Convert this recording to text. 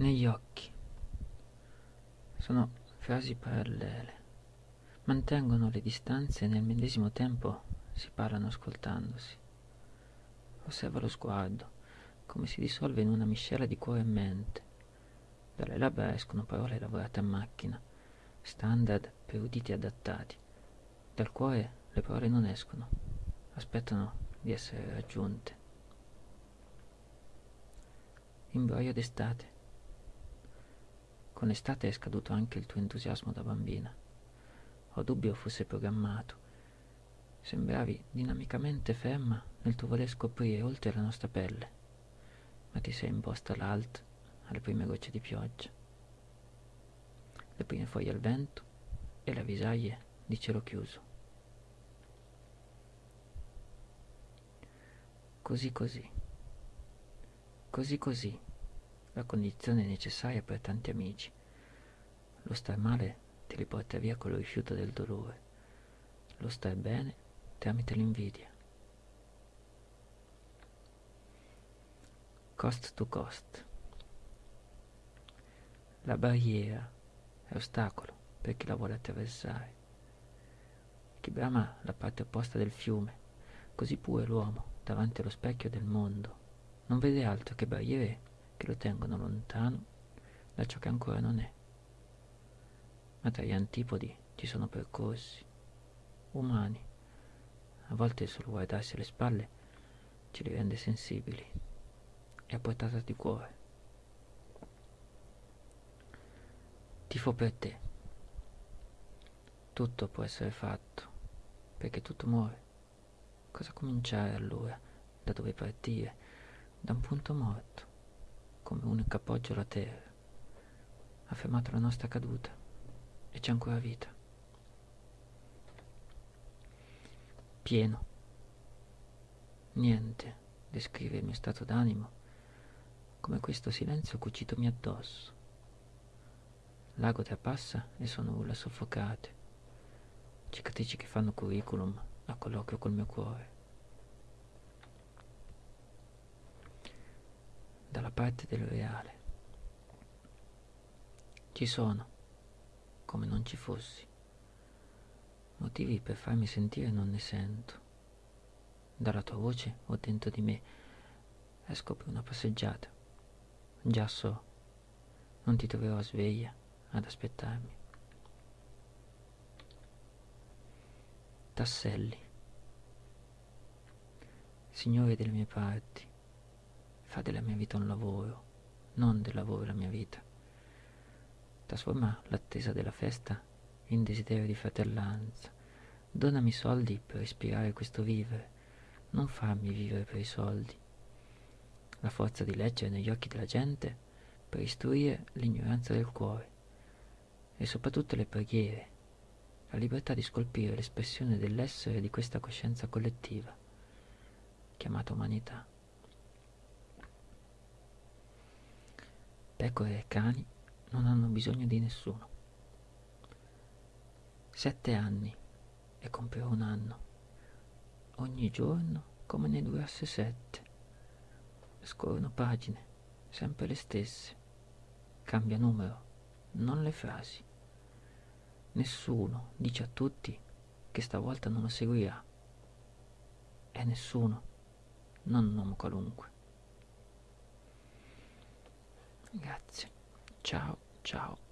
negli occhi. Sono frasi parallele, mantengono le distanze e nel medesimo tempo si parlano ascoltandosi. Osserva lo sguardo, come si dissolve in una miscela di cuore e mente. Dalle labbra escono parole lavorate a macchina, standard per uditi adattati. Dal cuore le parole non escono, aspettano di essere raggiunte. Imbroglio d'estate. Con l'estate è scaduto anche il tuo entusiasmo da bambina. Ho dubbio fosse programmato. Sembravi dinamicamente ferma nel tuo voler scoprire oltre la nostra pelle, ma ti sei imposta l'alt alle prime gocce di pioggia, le prime foglie al vento e le avvisaglie di cielo chiuso. Così così, così così la condizione necessaria per tanti amici. Lo star male ti riporta via con il rifiuto del dolore, lo star bene tramite l'invidia. Cost to cost. La barriera è ostacolo per chi la vuole attraversare. Chi brama la parte opposta del fiume, così pure l'uomo davanti allo specchio del mondo, non vede altro che barriere che lo tengono lontano da ciò che ancora non è. Ma tra gli antipodi ci sono percorsi umani. A volte solo guardarsi alle spalle ci li rende sensibili e a portata di cuore. Tifo per te. Tutto può essere fatto, perché tutto muore. Cosa cominciare allora? Da dove partire? Da un punto morto come unico appoggio la terra. Ha fermato la nostra caduta e c'è ancora vita. Pieno. Niente descrive il mio stato d'animo come questo silenzio cucitomi addosso. L'ago trapassa e sono urla soffocate, cicatrici che fanno curriculum a colloquio col mio cuore. Dalla parte del reale. Ci sono, come non ci fossi. Motivi per farmi sentire non ne sento. Dalla tua voce o dentro di me esco per una passeggiata. Già so, non ti troverò a sveglia ad aspettarmi. Tasselli. Signore delle mie parti, Fa della mia vita un lavoro, non del lavoro la mia vita. Trasforma l'attesa della festa in desiderio di fratellanza. Donami soldi per ispirare questo vivere, non farmi vivere per i soldi. La forza di leggere negli occhi della gente per istruire l'ignoranza del cuore e soprattutto le preghiere, la libertà di scolpire l'espressione dell'essere di questa coscienza collettiva, chiamata umanità. Pecore e cani non hanno bisogno di nessuno. Sette anni e compierò un anno, ogni giorno come ne durasse sette. Scorrono pagine, sempre le stesse. Cambia numero, non le frasi. Nessuno dice a tutti che stavolta non lo seguirà. E nessuno, non un uomo qualunque. Grazie. Ciao, ciao.